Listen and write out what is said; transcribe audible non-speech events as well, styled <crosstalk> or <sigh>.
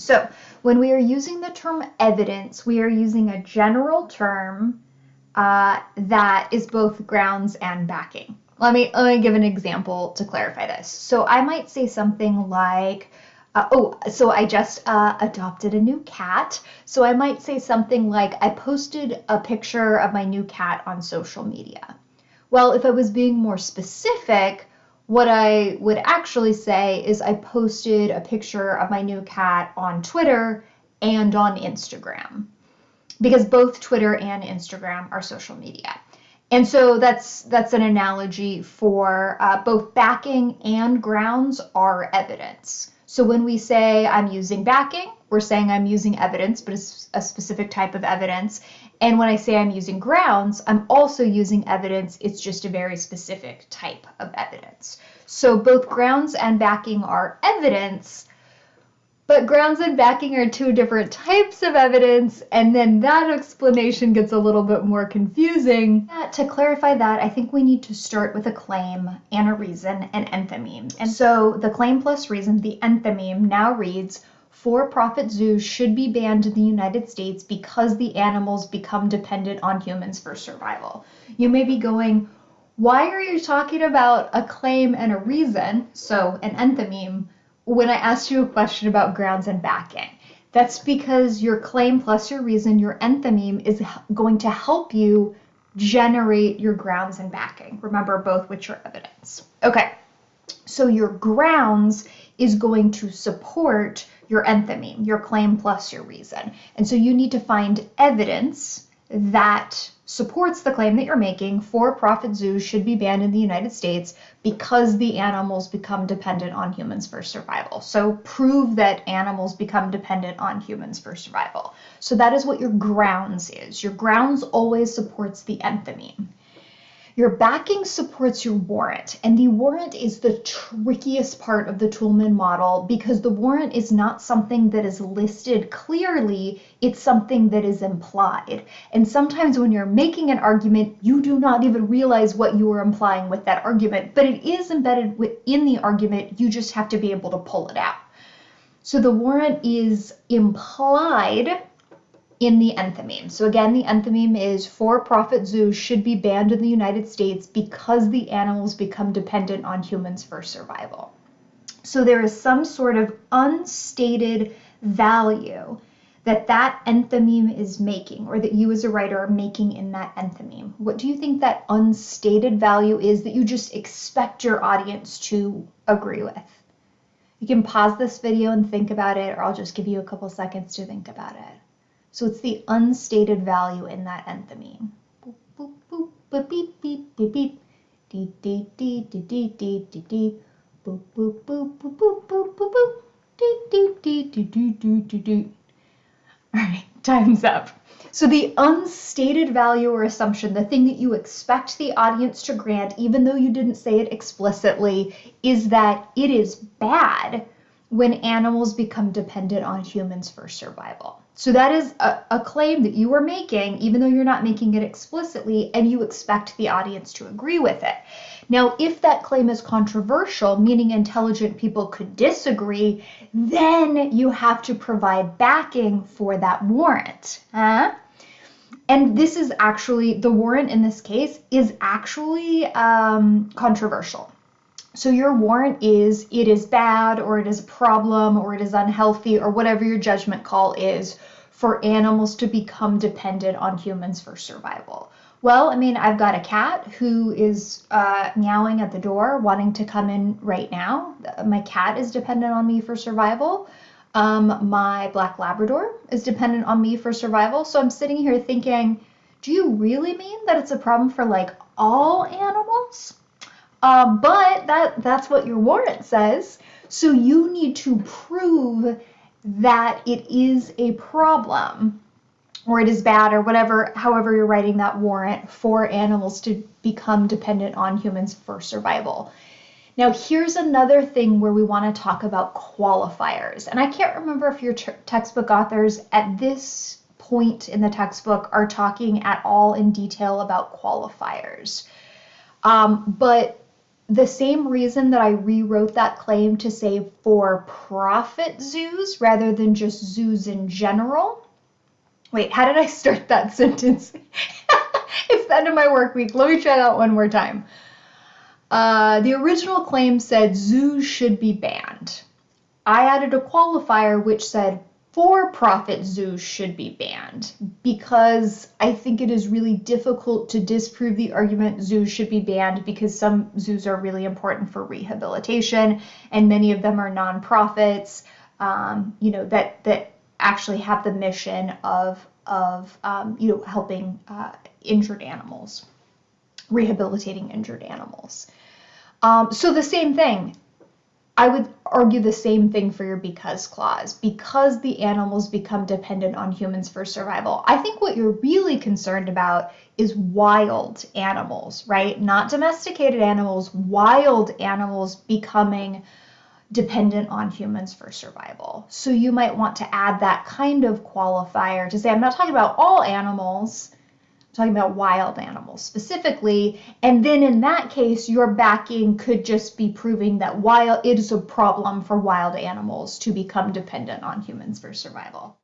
So when we are using the term evidence, we are using a general term uh, that is both grounds and backing. Let me, let me give an example to clarify this. So I might say something like, uh, oh, so I just uh, adopted a new cat. So I might say something like, I posted a picture of my new cat on social media. Well, if I was being more specific, what I would actually say is I posted a picture of my new cat on Twitter and on Instagram because both Twitter and Instagram are social media. And so that's that's an analogy for uh, both backing and grounds are evidence. So when we say I'm using backing, we're saying I'm using evidence, but it's a specific type of evidence. And when I say I'm using grounds, I'm also using evidence. It's just a very specific type of evidence. So both grounds and backing are evidence, but grounds and backing are two different types of evidence, and then that explanation gets a little bit more confusing. To clarify that, I think we need to start with a claim and a reason, an enthymeme. And so the claim plus reason, the enthymeme, now reads, for-profit zoos should be banned in the United States because the animals become dependent on humans for survival. You may be going, why are you talking about a claim and a reason, so an enthymeme, when I asked you a question about grounds and backing? That's because your claim plus your reason, your enthymeme, is going to help you generate your grounds and backing. Remember, both which are evidence. Okay, so your grounds is going to support your enthymeme, your claim plus your reason. And so you need to find evidence that supports the claim that you're making for-profit zoos should be banned in the United States because the animals become dependent on humans for survival. So prove that animals become dependent on humans for survival. So that is what your grounds is. Your grounds always supports the enthymeme. Your backing supports your warrant, and the warrant is the trickiest part of the Toulmin model because the warrant is not something that is listed clearly, it's something that is implied. And sometimes when you're making an argument, you do not even realize what you are implying with that argument, but it is embedded within the argument, you just have to be able to pull it out. So the warrant is implied in the enthymeme. So again, the enthymeme is for-profit zoos should be banned in the United States because the animals become dependent on humans for survival. So there is some sort of unstated value that that enthymeme is making or that you as a writer are making in that enthymeme. What do you think that unstated value is that you just expect your audience to agree with? You can pause this video and think about it, or I'll just give you a couple seconds to think about it. So it's the unstated value in that enthymeme. Boop, boop, boop, beep, beep, beep, beep. Dee, dee, dee, dee, dee, dee, dee, dee. Boop, boop, boop, boop, boop, boop, boop, boop. Dee, dee, dee, dee, dee, dee, dee, dee. All right, time's up. So the unstated value or assumption, the thing that you expect the audience to grant, even though you didn't say it explicitly, is that it is bad when animals become dependent on humans for survival. So that is a, a, claim that you are making, even though you're not making it explicitly, and you expect the audience to agree with it. Now, if that claim is controversial, meaning intelligent people could disagree, then you have to provide backing for that warrant. Huh? And this is actually, the warrant in this case is actually um, controversial. So your warrant is it is bad or it is a problem or it is unhealthy or whatever your judgment call is for animals to become dependent on humans for survival. Well, I mean, I've got a cat who is uh, meowing at the door, wanting to come in right now. My cat is dependent on me for survival. Um, my black Labrador is dependent on me for survival. So I'm sitting here thinking, do you really mean that it's a problem for like all animals? Uh, but that that's what your warrant says. So you need to prove that it is a problem or it is bad or whatever, however you're writing that warrant for animals to become dependent on humans for survival. Now, here's another thing where we want to talk about qualifiers. And I can't remember if your textbook authors at this point in the textbook are talking at all in detail about qualifiers. Um, but the same reason that I rewrote that claim to say for profit zoos rather than just zoos in general. Wait, how did I start that <laughs> sentence? it's the end of my work week. Let me try that one more time. Uh, the original claim said zoos should be banned. I added a qualifier which said for profit zoos should be banned because I think it is really difficult to disprove the argument zoos should be banned because some zoos are really important for rehabilitation and many of them are nonprofits, um, you know, that, that actually have the mission of, of um, you know, helping uh, injured animals, rehabilitating injured animals. Um, so the same thing, I would argue the same thing for your because clause. Because the animals become dependent on humans for survival. I think what you're really concerned about is wild animals, right? Not domesticated animals, wild animals becoming dependent on humans for survival. So you might want to add that kind of qualifier to say, I'm not talking about all animals, talking about wild animals specifically. And then in that case, your backing could just be proving that wild it is a problem for wild animals to become dependent on humans for survival.